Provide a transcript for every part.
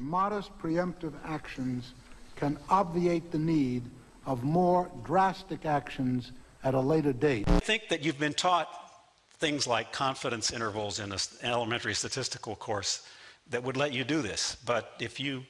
Modest preemptive actions can obviate the need of more drastic actions at a later date. I think that you've been taught things like confidence intervals in an elementary statistical course that would let you do this. But if you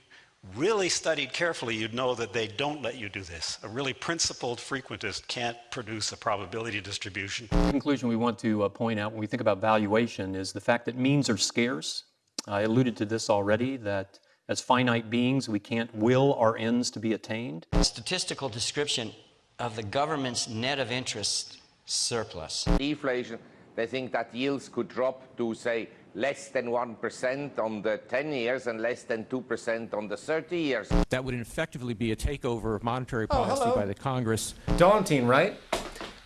really studied carefully, you'd know that they don't let you do this. A really principled frequentist can't produce a probability distribution. The conclusion we want to uh, point out when we think about valuation is the fact that means are scarce. I alluded to this already, that as finite beings, we can't will our ends to be attained. Statistical description of the government's net of interest surplus. Deflation, they think that yields could drop to, say, less than 1% on the 10 years and less than 2% on the 30 years. That would effectively be a takeover of monetary Oh, policy hello. by the Congress. Daunting, right?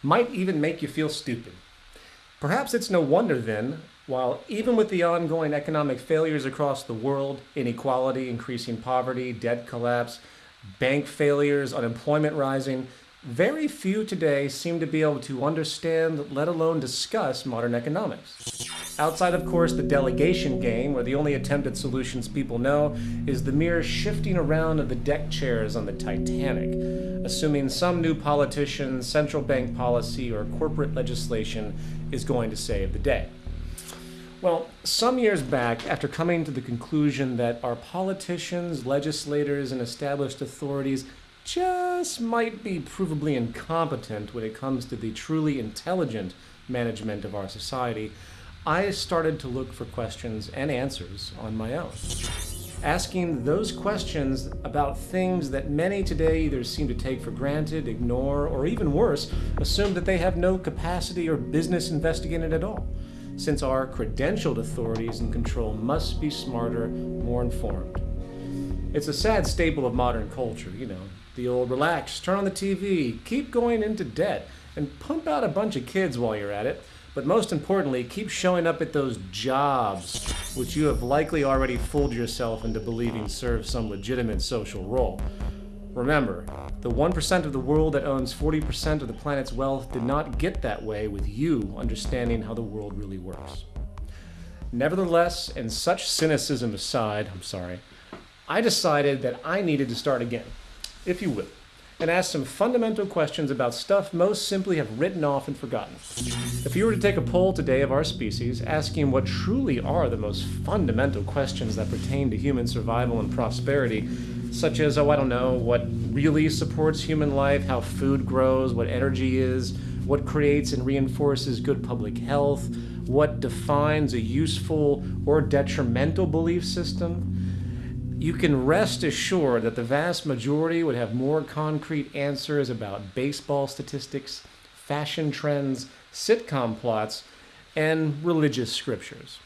Might even make you feel stupid. Perhaps it's no wonder then, while even with the ongoing economic failures across the world, inequality, increasing poverty, debt collapse, bank failures, unemployment rising, very few today seem to be able to understand, let alone discuss, modern economics. Outside, of course, the delegation game, where the only attempt at solutions people know is the mere shifting around of the deck chairs on the Titanic, assuming some new politician, central bank policy, or corporate legislation is going to save the day. Well, some years back, after coming to the conclusion that our politicians, legislators, and established authorities just might be provably incompetent when it comes to the truly intelligent management of our society, I started to look for questions and answers on my own. Asking those questions about things that many today either seem to take for granted, ignore, or even worse, assume that they have no capacity or business investigating at all, since our credentialed authorities in control must be smarter, more informed. It's a sad staple of modern culture, you know. The old relax, turn on the TV, keep going into debt, and pump out a bunch of kids while you're at it. But most importantly, keep showing up at those jobs, which you have likely already fooled yourself into believing serve some legitimate social role. Remember, the 1% of the world that owns 40% of the planet's wealth did not get that way with you understanding how the world really works. Nevertheless, and such cynicism aside, I'm sorry, I decided that I needed to start again, if you will, and ask some fundamental questions about stuff most simply have written off and forgotten. If you were to take a poll today of our species, asking what truly are the most fundamental questions that pertain to human survival and prosperity, such as, oh, I don't know, what really supports human life, how food grows, what energy is, what creates and reinforces good public health, what defines a useful or detrimental belief system, you can rest assured that the vast majority would have more concrete answers about baseball statistics, fashion trends, sitcom plots, and religious scriptures.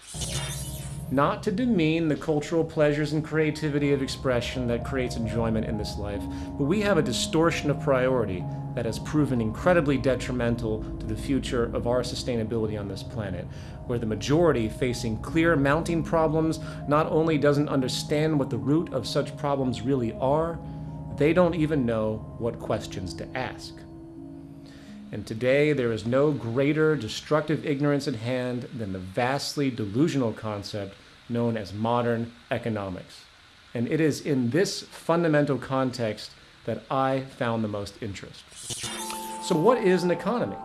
Not to demean the cultural pleasures and creativity of expression that creates enjoyment in this life, but we have a distortion of priority that has proven incredibly detrimental to the future of our sustainability on this planet, where the majority facing clear mounting problems not only doesn't understand what the root of such problems really are, they don't even know what questions to ask. And today, there is no greater destructive ignorance at hand than the vastly delusional concept known as modern economics. And it is in this fundamental context that I found the most interest. So, what is an economy?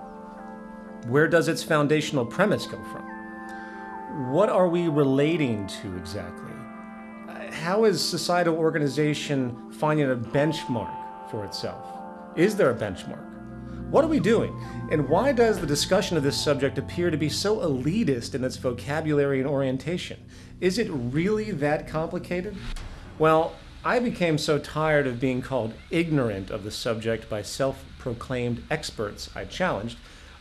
Where does its foundational premise come from? What are we relating to exactly? How is societal organization finding a benchmark for itself? Is there a benchmark? What are we doing? And why does the discussion of this subject appear to be so elitist in its vocabulary and orientation? Is it really that complicated? Well, I became so tired of being called ignorant of the subject by self proclaimed experts I challenged,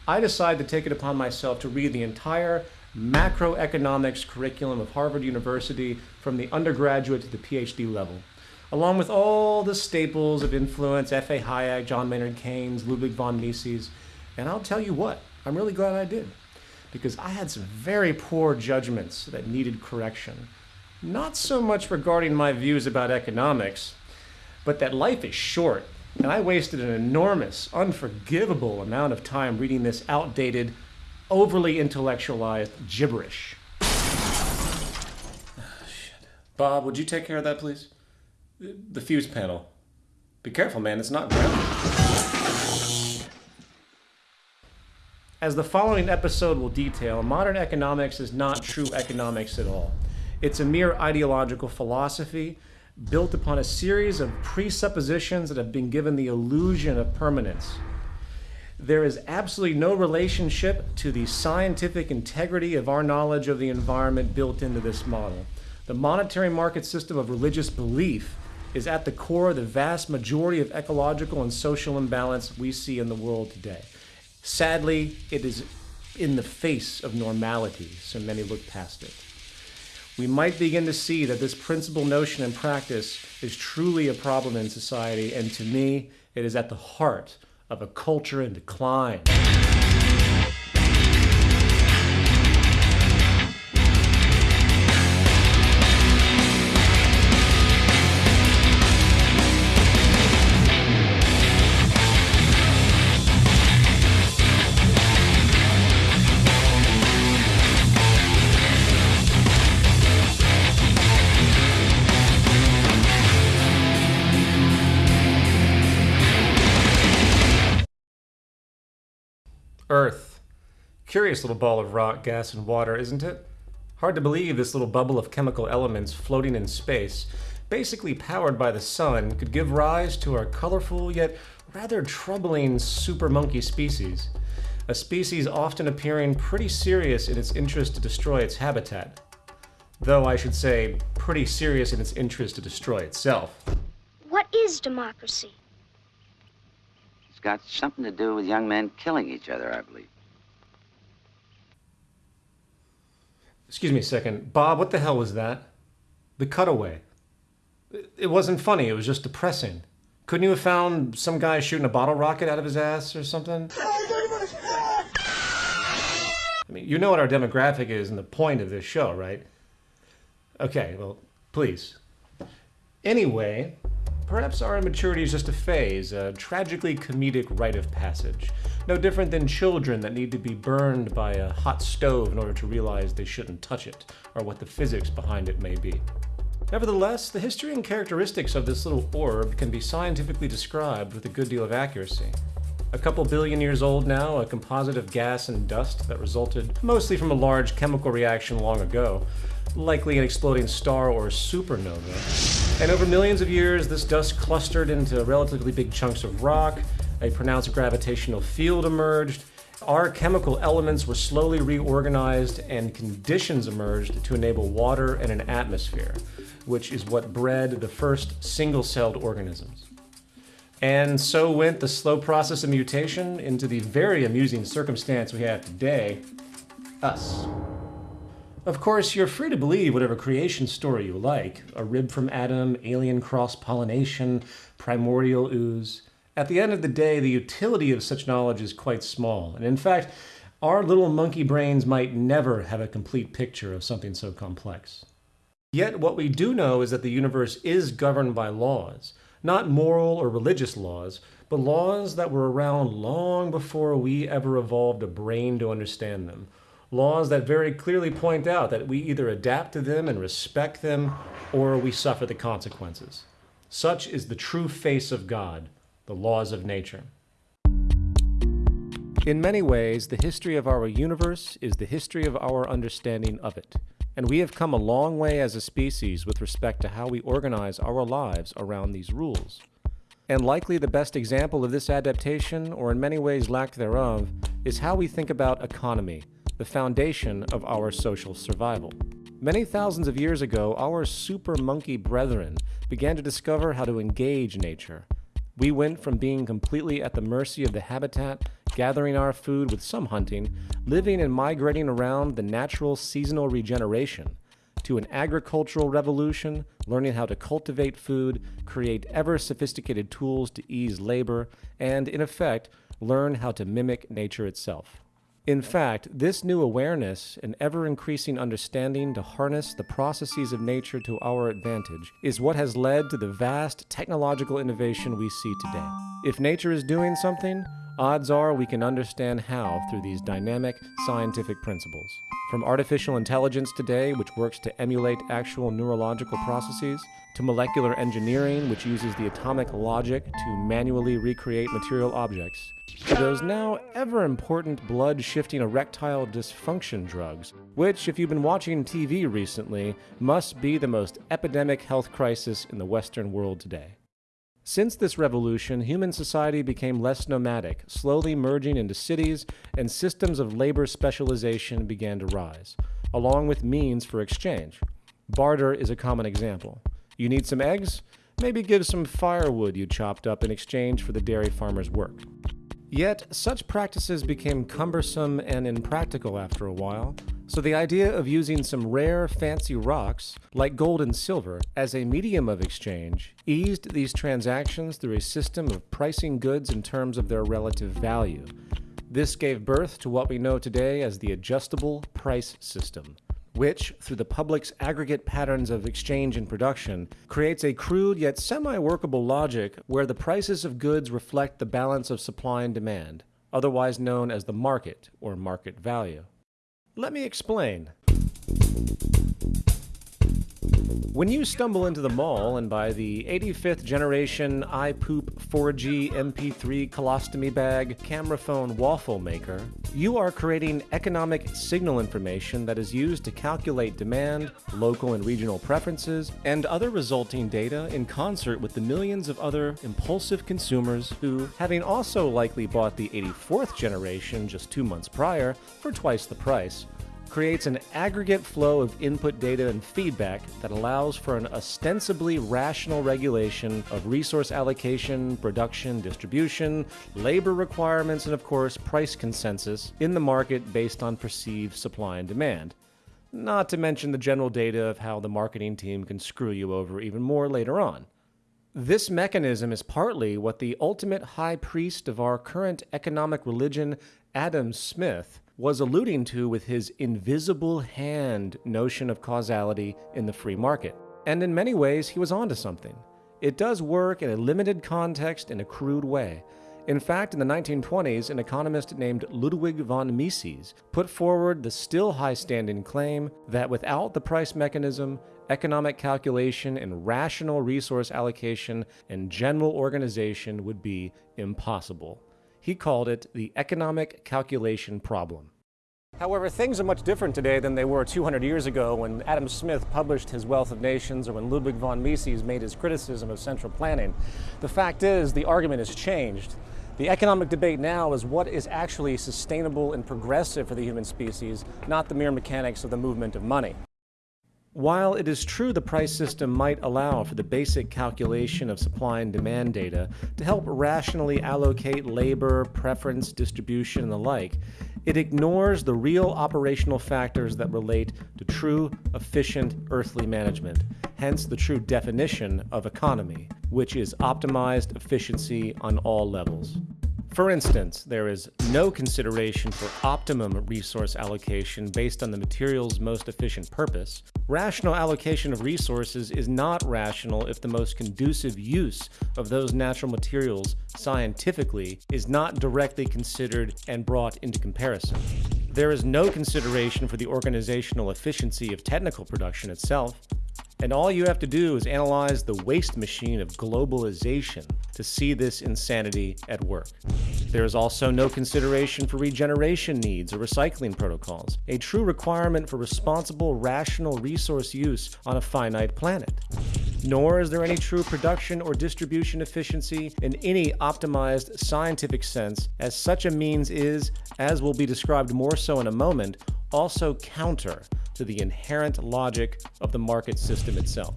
I decided to take it upon myself to read the entire macroeconomics curriculum of Harvard University from the undergraduate to the PhD level along with all the staples of influence F.A. Hayek, John Maynard Keynes, Ludwig von Mises. And I'll tell you what, I'm really glad I did, because I had some very poor judgments that needed correction. Not so much regarding my views about economics, but that life is short, and I wasted an enormous, unforgivable amount of time reading this outdated, overly intellectualized gibberish. Bob, would you take care of that, please? The fuse panel. Be careful, man, it's not grounded. As the following episode will detail, modern economics is not true economics at all. It's a mere ideological philosophy built upon a series of presuppositions that have been given the illusion of permanence. There is absolutely no relationship to the scientific integrity of our knowledge of the environment built into this model. The monetary market system of religious belief is at the core of the vast majority of ecological and social imbalance we see in the world today. Sadly, it is in the face of normality, so many look past it. We might begin to see that this principal notion and practice is truly a problem in society, and to me, it is at the heart of a culture in decline. Earth. Curious little ball of rock, gas, and water, isn't it? Hard to believe this little bubble of chemical elements floating in space, basically powered by the sun, could give rise to our colorful yet rather troubling super monkey species. A species often appearing pretty serious in its interest to destroy its habitat. Though I should say, pretty serious in its interest to destroy itself. What is democracy? Got something to do with young men killing each other, I believe. Excuse me a second. Bob, what the hell was that? The cutaway. It wasn't funny, it was just depressing. Couldn't you have found some guy shooting a bottle rocket out of his ass or something? I mean, you know what our demographic is and the point of this show, right? Okay, well, please. Anyway, perhaps our immaturity is just a phase, a tragically comedic rite of passage. No different than children that need to be burned by a hot stove in order to realize they shouldn't touch it, or what the physics behind it may be. Nevertheless, the history and characteristics of this little orb can be scientifically described with a good deal of accuracy. A couple billion years old now, a composite of gas and dust that resulted mostly from a large chemical reaction long ago, likely an exploding star or supernova. And over millions of years, this dust clustered into relatively big chunks of rock, a pronounced gravitational field emerged, our chemical elements were slowly reorganized, and conditions emerged to enable water and an atmosphere, which is what bred the first single celled organisms. And so went the slow process of mutation into the very amusing circumstance we have today us. Of course, you're free to believe whatever creation story you like a rib from Adam, alien cross pollination, primordial ooze. At the end of the day, the utility of such knowledge is quite small, and in fact, our little monkey brains might never have a complete picture of something so complex. Yet, what we do know is that the universe is governed by laws, not moral or religious laws, but laws that were around long before we ever evolved a brain to understand them. Laws that very clearly point out that we either adapt to them and respect them, or we suffer the consequences. Such is the true face of God, the laws of nature. In many ways, the history of our universe is the history of our understanding of it. And we have come a long way as a species with respect to how we organize our lives around these rules. And likely the best example of this adaptation, or in many ways lack thereof, is how we think about economy, the foundation of our social survival. Many thousands of years ago, our super monkey brethren began to discover how to engage nature. We went from being completely at the mercy of the habitat, gathering our food with some hunting, living and migrating around the natural seasonal regeneration, to an agricultural revolution, learning how to cultivate food, create ever sophisticated tools to ease labor, and, in effect, learn how to mimic nature itself. In fact, this new awareness and ever increasing understanding to harness the processes of nature to our advantage is what has led to the vast technological innovation we see today. If nature is doing something, odds are we can understand how through these dynamic scientific principles. From artificial intelligence today, which works to emulate actual neurological processes, to molecular engineering, which uses the atomic logic to manually recreate material objects, to those now ever important blood shifting erectile dysfunction drugs, which, if you've been watching TV recently, must be the most epidemic health crisis in the Western world today. Since this revolution, human society became less nomadic, slowly merging into cities, and systems of labor specialization began to rise, along with means for exchange. Barter is a common example. You need some eggs? Maybe give some firewood you chopped up in exchange for the dairy farmer's work. Yet, such practices became cumbersome and impractical after a while, so the idea of using some rare, fancy rocks, like gold and silver, as a medium of exchange eased these transactions through a system of pricing goods in terms of their relative value. This gave birth to what we know today as the adjustable price system which, through the public's aggregate patterns of exchange and production, creates a crude yet semi workable logic where the prices of goods reflect the balance of supply and demand, otherwise known as the market or market value. Let me explain. When you stumble into the mall and buy the 85th generation iPoop 4G MP3 colostomy bag camera phone waffle maker, you are creating economic signal information that is used to calculate demand, local and regional preferences, and other resulting data in concert with the millions of other impulsive consumers who, having also likely bought the 84th generation just two months prior for twice the price, creates an aggregate flow of input data and feedback that allows for an ostensibly rational regulation of resource allocation, production, distribution, labor requirements, and of course, price consensus in the market based on perceived supply and demand. Not to mention the general data of how the marketing team can screw you over even more later on. This mechanism is partly what the ultimate high priest of our current economic religion, Adam Smith, was alluding to with his invisible hand notion of causality in the free market. And in many ways, he was onto something. It does work in a limited context in a crude way. In fact, in the 1920s, an economist named Ludwig von Mises put forward the still high standing claim that without the price mechanism, economic calculation and rational resource allocation and general organization would be impossible. He called it the economic calculation problem. However, things are much different today than they were 200 years ago when Adam Smith published his Wealth of Nations or when Ludwig von Mises made his criticism of central planning. The fact is, the argument has changed. The economic debate now is what is actually sustainable and progressive for the human species, not the mere mechanics of the movement of money. While it is true the price system might allow for the basic calculation of supply and demand data to help rationally allocate labor, preference, distribution, and the like, it ignores the real operational factors that relate to true, efficient earthly management, hence the true definition of economy, which is optimized efficiency on all levels. For instance, there is no consideration for optimum resource allocation based on the material's most efficient purpose. Rational allocation of resources is not rational if the most conducive use of those natural materials scientifically is not directly considered and brought into comparison. There is no consideration for the organizational efficiency of technical production itself. And all you have to do is analyze the waste machine of globalization to see this insanity at work. There is also no consideration for regeneration needs or recycling protocols, a true requirement for responsible, rational resource use on a finite planet. Nor is there any true production or distribution efficiency in any optimized scientific sense, as such a means is, as will be described more so in a moment, also counter to the inherent logic of the market system itself.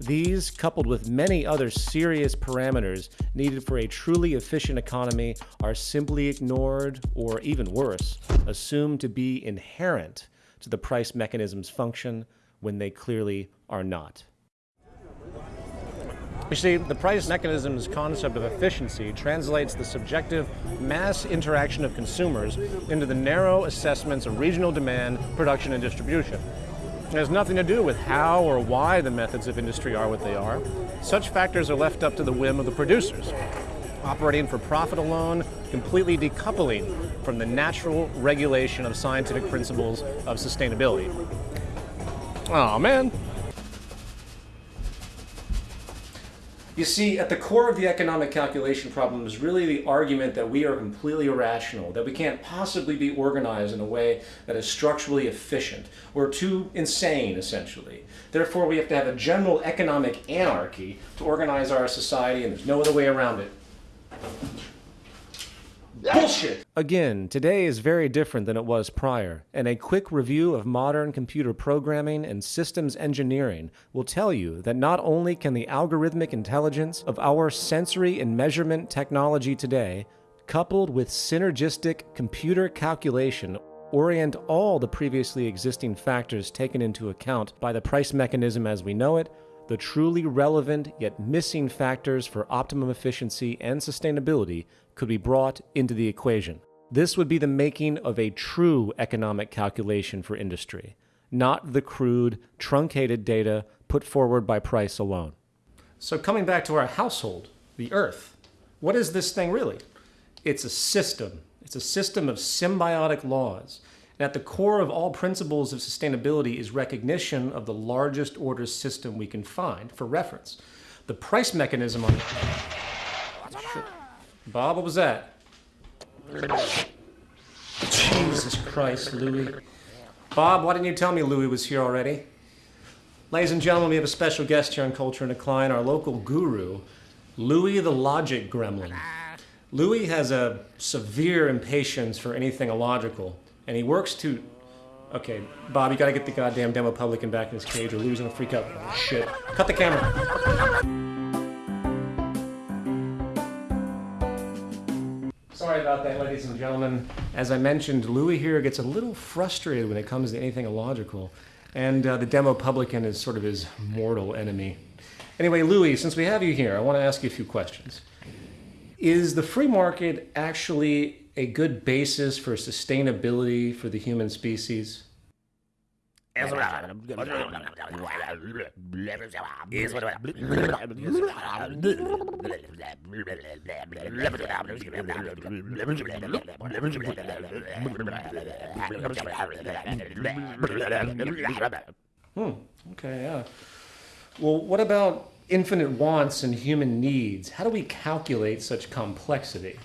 These, coupled with many other serious parameters needed for a truly efficient economy, are simply ignored, or even worse, assumed to be inherent to the price mechanism's function when they clearly are not. You see, the price mechanism's concept of efficiency translates the subjective mass interaction of consumers into the narrow assessments of regional demand, production, and distribution. It has nothing to do with how or why the methods of industry are what they are. Such factors are left up to the whim of the producers. operating for profit alone, completely decoupling from the natural regulation of scientific principles of sustainability. Oh man. You see, at the core of the economic calculation problem is really the argument that we are completely irrational, that we can't possibly be organized in a way that is structurally efficient. We're too insane, essentially. Therefore, we have to have a general economic anarchy to organize our society, and there's no other way around it. Bullshit! Again, today is very different than it was prior, and a quick review of modern computer programming and systems engineering will tell you that not only can the algorithmic intelligence of our sensory and measurement technology today, coupled with synergistic computer calculation, orient all the previously existing factors taken into account by the price mechanism as we know it, the truly relevant yet missing factors for optimum efficiency and sustainability could be brought into the equation. This would be the making of a true economic calculation for industry, not the crude, truncated data put forward by price alone. So, coming back to our household, the Earth, what is this thing really? It's a system. It's a system of symbiotic laws. And at the core of all principles of sustainability is recognition of the largest order system we can find for reference. The price mechanism on Bob, what was that? Jesus Christ, Louis. Bob, why didn't you tell me Louis was here already? Ladies and gentlemen, we have a special guest here on Culture in Decline, our local guru, Louis the Logic Gremlin. Louis has a severe impatience for anything illogical, and he works to. Okay, Bob, you gotta get the goddamn demo publican back in his cage, or Louis gonna freak out. Oh, shit. Cut the camera. Sorry about that, ladies and gentlemen. As I mentioned, Louis here gets a little frustrated when it comes to anything illogical, and uh, the demo publican is sort of his mortal enemy. Anyway, Louis, since we have you here, I want to ask you a few questions. Is the free market actually a good basis for sustainability for the human species? Hmm, okay, yeah. Well, what about infinite wants and human needs? How do we calculate such complexity?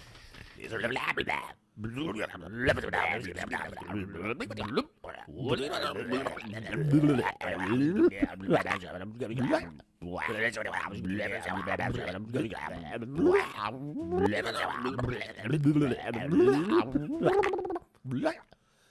Blah.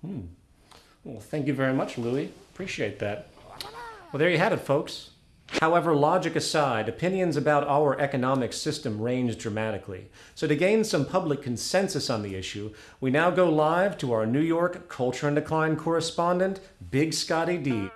Hmm. Well, thank you very much, Louis. Appreciate that. Well, there you had it, folks. However, logic aside, opinions about our economic system range dramatically. So to gain some public consensus on the issue, we now go live to our New York Culture in Decline correspondent, Big Scotty D,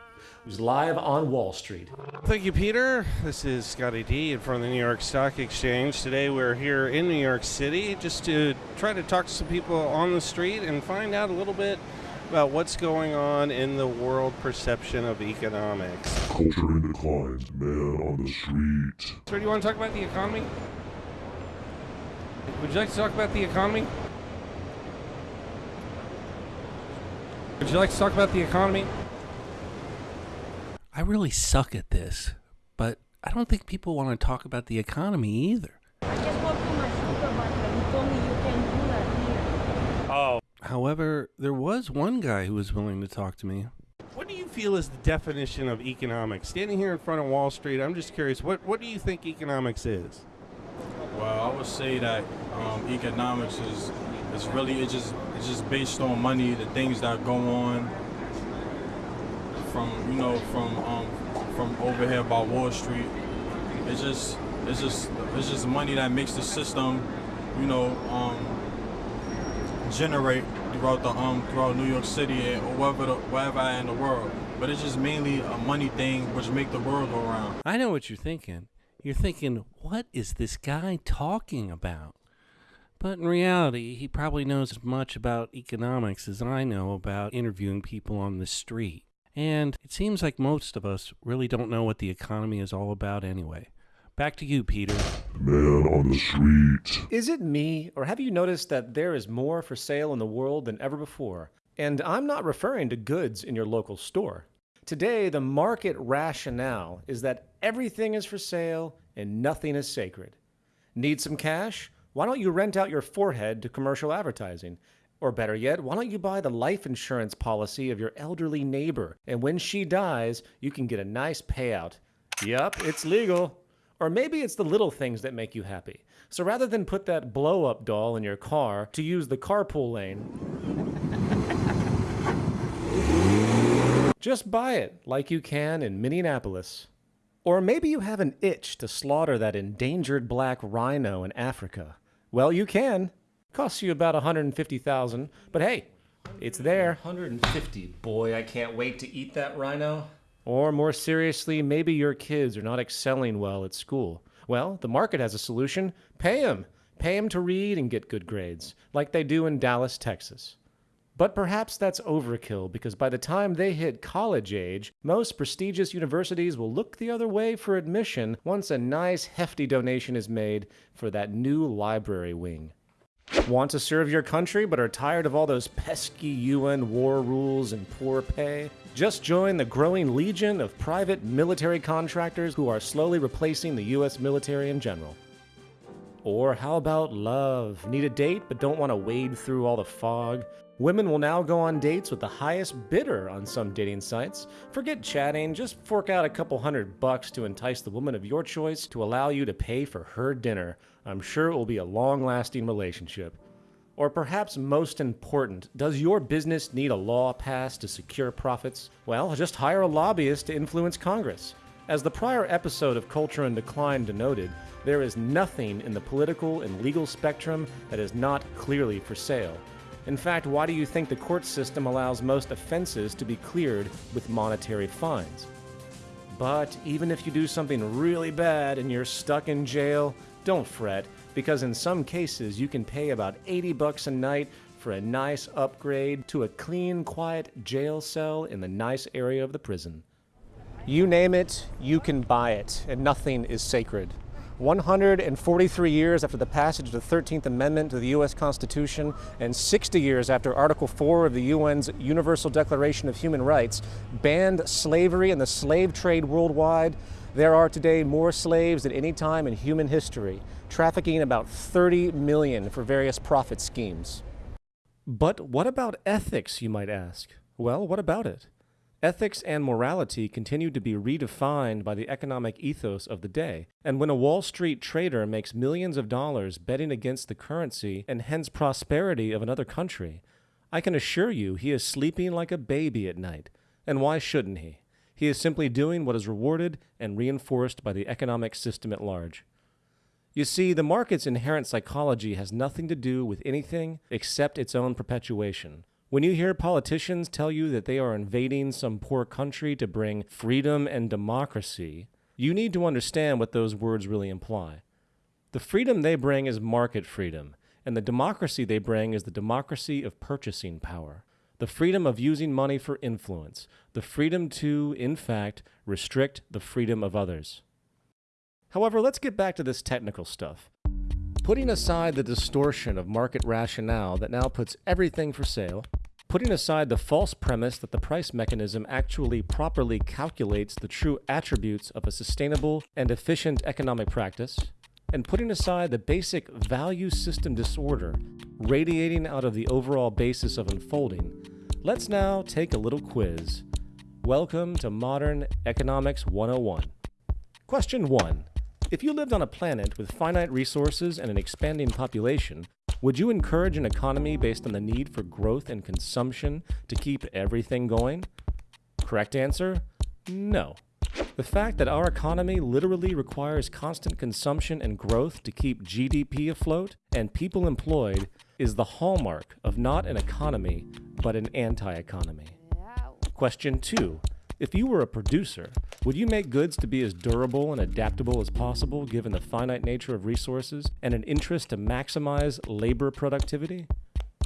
who's live on Wall Street. Thank you, Peter. This is Scotty D in front of the New York Stock Exchange. Today we're here in New York City just to try to talk to some people on the street and find out a little bit about what's going on in the world perception of economics. Culture in decline, man on the street. Sir, do you want to talk about the economy? Would you like to talk about the economy? Would you like to talk about the economy? I really suck at this, but I don't think people want to talk about the economy either. However, there was one guy who was willing to talk to me. What do you feel is the definition of economics? Standing here in front of Wall Street, I'm just curious, what, what do you think economics is? Well, I would say that um, economics is is really it's just it's just based on money, the things that go on from you know from um, from over here by Wall Street. It's just it's just it's just money that makes the system, you know, um, generate throughout the um throughout New York City or wherever the, wherever I in the world. But it's just mainly a money thing which make the world go round. I know what you're thinking. You're thinking, what is this guy talking about? But in reality, he probably knows as much about economics as I know about interviewing people on the street. And it seems like most of us really don't know what the economy is all about anyway. Back to you, Peter. Man on the street. Is it me, or have you noticed that there is more for sale in the world than ever before? And I'm not referring to goods in your local store. Today, the market rationale is that everything is for sale and nothing is sacred. Need some cash? Why don't you rent out your forehead to commercial advertising? Or better yet, why don't you buy the life insurance policy of your elderly neighbor? And when she dies, you can get a nice payout. Yup, it's legal. Or maybe it's the little things that make you happy. So rather than put that blow up doll in your car to use the carpool lane, just buy it like you can in Minneapolis. Or maybe you have an itch to slaughter that endangered black rhino in Africa. Well, you can. Costs you about 150,000, but hey, it's there. 150. Boy, I can't wait to eat that rhino. Or more seriously, maybe your kids are not excelling well at school. Well, the market has a solution. Pay them. Pay them to read and get good grades, like they do in Dallas, Texas. But perhaps that's overkill because by the time they hit college age, most prestigious universities will look the other way for admission once a nice hefty donation is made for that new library wing. Want to serve your country but are tired of all those pesky UN war rules and poor pay? Just join the growing legion of private military contractors who are slowly replacing the US military in general. Or how about love? Need a date but don't want to wade through all the fog? Women will now go on dates with the highest bidder on some dating sites. Forget chatting, just fork out a couple hundred bucks to entice the woman of your choice to allow you to pay for her dinner. I'm sure it will be a long lasting relationship. Or perhaps most important, does your business need a law passed to secure profits? Well, just hire a lobbyist to influence Congress. As the prior episode of Culture in Decline denoted, there is nothing in the political and legal spectrum that is not clearly for sale. In fact, why do you think the court system allows most offenses to be cleared with monetary fines? But even if you do something really bad and you're stuck in jail, don't fret, because in some cases you can pay about 80 bucks a night for a nice upgrade to a clean, quiet jail cell in the nice area of the prison. You name it, you can buy it, and nothing is sacred. 143 years after the passage of the 13th Amendment to the U.S. Constitution and 60 years after Article 4 of the UN's Universal Declaration of Human Rights banned slavery and the slave trade worldwide, there are today more slaves than any time in human history, trafficking about 30 million for various profit schemes. But what about ethics, you might ask? Well, what about it? Ethics and morality continue to be redefined by the economic ethos of the day, and when a Wall Street trader makes millions of dollars betting against the currency and hence prosperity of another country, I can assure you he is sleeping like a baby at night. And why shouldn't he? He is simply doing what is rewarded and reinforced by the economic system at large. You see, the market's inherent psychology has nothing to do with anything except its own perpetuation. When you hear politicians tell you that they are invading some poor country to bring freedom and democracy, you need to understand what those words really imply. The freedom they bring is market freedom, and the democracy they bring is the democracy of purchasing power. The freedom of using money for influence, the freedom to, in fact, restrict the freedom of others. However, let's get back to this technical stuff. Putting aside the distortion of market rationale that now puts everything for sale, putting aside the false premise that the price mechanism actually properly calculates the true attributes of a sustainable and efficient economic practice, and putting aside the basic value system disorder radiating out of the overall basis of unfolding, let's now take a little quiz. Welcome to Modern Economics 101. Question 1. If you lived on a planet with finite resources and an expanding population, would you encourage an economy based on the need for growth and consumption to keep everything going? Correct answer? No. The fact that our economy literally requires constant consumption and growth to keep GDP afloat and people employed is the hallmark of not an economy, but an anti economy. Question two If you were a producer, would you make goods to be as durable and adaptable as possible given the finite nature of resources and an interest to maximize labor productivity?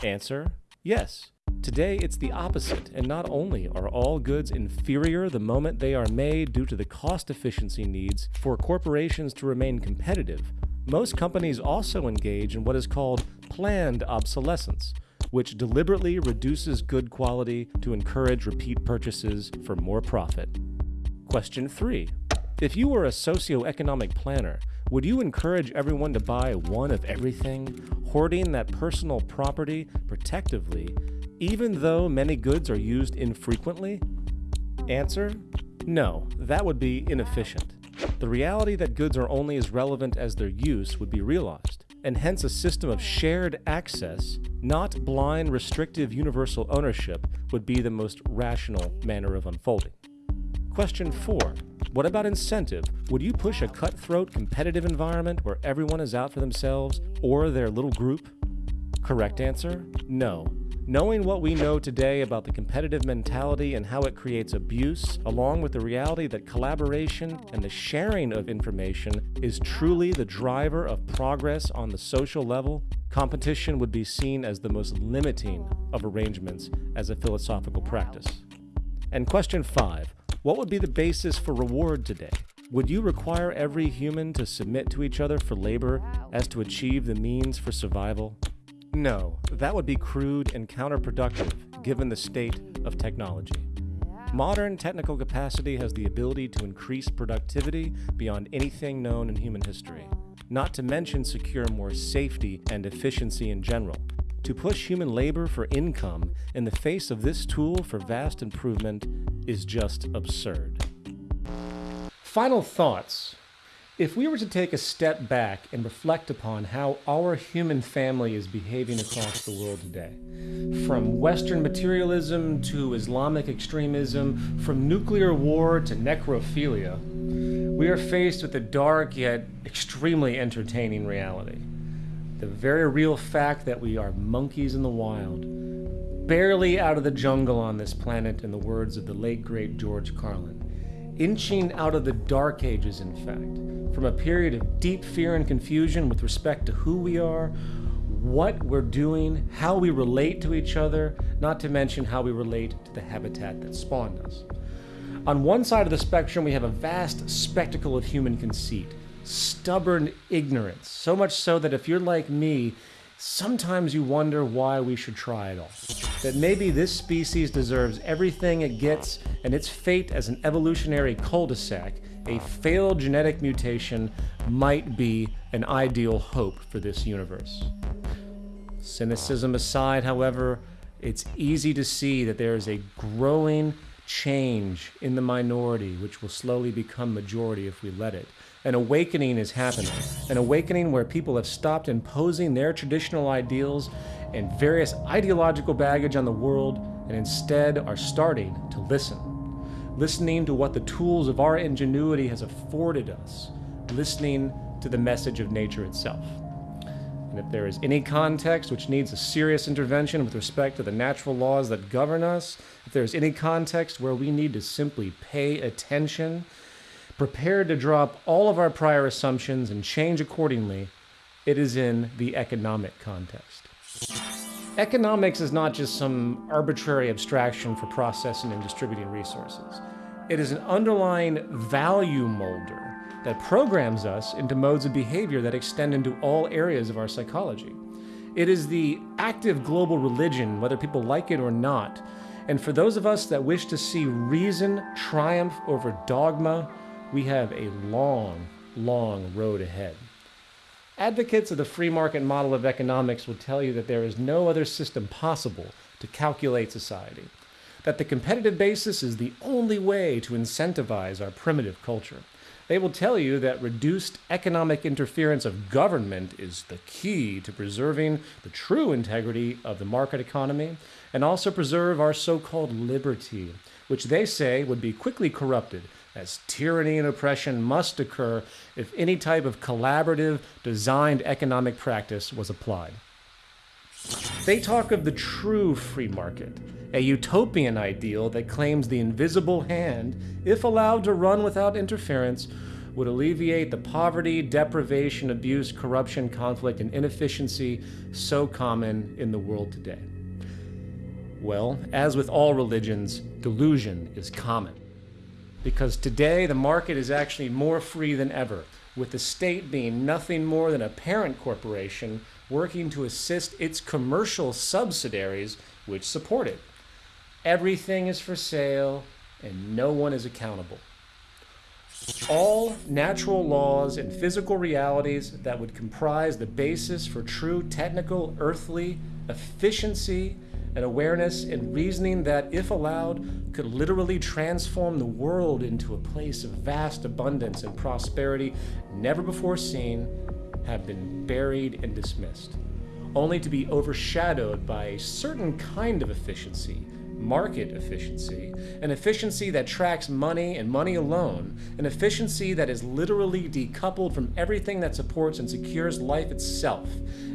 Answer Yes. Today, it's the opposite, and not only are all goods inferior the moment they are made due to the cost efficiency needs for corporations to remain competitive, most companies also engage in what is called planned obsolescence, which deliberately reduces good quality to encourage repeat purchases for more profit. Question 3. If you were a socioeconomic planner, would you encourage everyone to buy one of everything, hoarding that personal property protectively, even though many goods are used infrequently? Answer No, that would be inefficient. The reality that goods are only as relevant as their use would be realized, and hence a system of shared access, not blind restrictive universal ownership, would be the most rational manner of unfolding. Question 4. What about incentive? Would you push a cutthroat competitive environment where everyone is out for themselves or their little group? Correct answer? No. Knowing what we know today about the competitive mentality and how it creates abuse, along with the reality that collaboration and the sharing of information is truly the driver of progress on the social level, competition would be seen as the most limiting of arrangements as a philosophical practice. And question five What would be the basis for reward today? Would you require every human to submit to each other for labor as to achieve the means for survival? No, that would be crude and counterproductive given the state of technology. Modern technical capacity has the ability to increase productivity beyond anything known in human history, not to mention secure more safety and efficiency in general. To push human labor for income in the face of this tool for vast improvement is just absurd. Final thoughts if we were to take a step back and reflect upon how our human family is behaving across the world today, from Western materialism to Islamic extremism, from nuclear war to necrophilia, we are faced with a dark yet extremely entertaining reality. The very real fact that we are monkeys in the wild, barely out of the jungle on this planet, in the words of the late great George Carlin inching out of the dark ages, in fact, from a period of deep fear and confusion with respect to who we are, what we're doing, how we relate to each other, not to mention how we relate to the habitat that spawned us. On one side of the spectrum, we have a vast spectacle of human conceit, stubborn ignorance, so much so that if you're like me, sometimes you wonder why we should try it all. That maybe this species deserves everything it gets, and its fate as an evolutionary cul de sac, a failed genetic mutation, might be an ideal hope for this universe. Cynicism aside, however, it's easy to see that there is a growing change in the minority, which will slowly become majority if we let it. An awakening is happening. An awakening where people have stopped imposing their traditional ideals and various ideological baggage on the world and instead are starting to listen. Listening to what the tools of our ingenuity has afforded us. Listening to the message of nature itself. And if there is any context which needs a serious intervention with respect to the natural laws that govern us, if there is any context where we need to simply pay attention prepared to drop all of our prior assumptions and change accordingly, it is in the economic context. Economics is not just some arbitrary abstraction for processing and distributing resources. It is an underlying value molder that programs us into modes of behavior that extend into all areas of our psychology. It is the active global religion, whether people like it or not. And for those of us that wish to see reason triumph over dogma, we have a long, long road ahead. Advocates of the free market model of economics will tell you that there is no other system possible to calculate society, that the competitive basis is the only way to incentivize our primitive culture, They will tell you that reduced economic interference of government is the key to preserving the true integrity of the market economy and also preserve our so called liberty, which they say would be quickly corrupted as tyranny and oppression must occur if any type of collaborative, designed economic practice was applied. They talk of the true free market, a utopian ideal that claims the invisible hand, if allowed to run without interference, would alleviate the poverty, deprivation, abuse, corruption, conflict, and inefficiency so common in the world today. Well, as with all religions, delusion is common. Because today the market is actually more free than ever, with the state being nothing more than a parent corporation working to assist its commercial subsidiaries which support it. Everything is for sale and no one is accountable. All natural laws and physical realities that would comprise the basis for true technical, earthly efficiency and awareness and reasoning that, if allowed, could literally transform the world into a place of vast abundance and prosperity never before seen, have been buried and dismissed, only to be overshadowed by a certain kind of efficiency market efficiency, an efficiency that tracks money and money alone, an efficiency that is literally decoupled from everything that supports and secures life itself,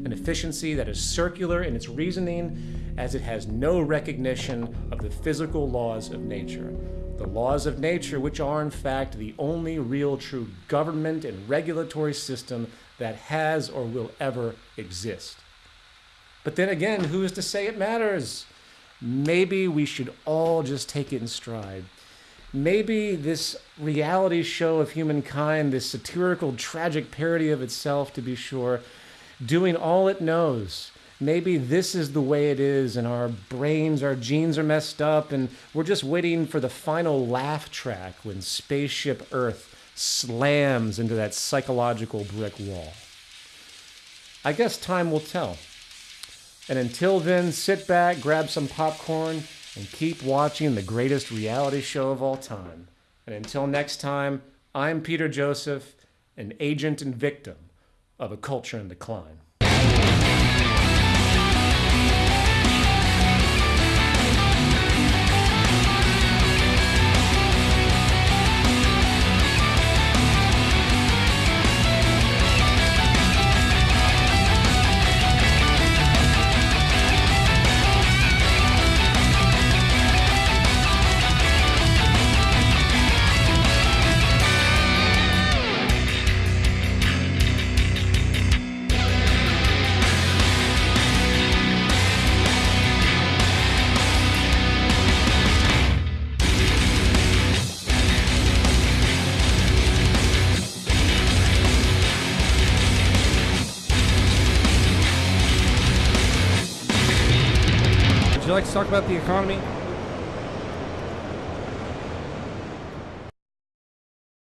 an efficiency that is circular in its reasoning as it has no recognition of the physical laws of nature. The laws of nature, which are in fact the only real true government and regulatory system that has or will ever exist. But then again, who is to say it matters? Maybe we should all just take it in stride. Maybe this reality show of humankind, this satirical, tragic parody of itself, to be sure, doing all it knows. Maybe this is the way it is, and our brains, our genes are messed up, and we're just waiting for the final laugh track when Spaceship Earth slams into that psychological brick wall. I guess time will tell. And until then, sit back, grab some popcorn, and keep watching the greatest reality show of all time. And until next time, I'm Peter Joseph, an agent and victim of a culture in decline. Talk about the economy?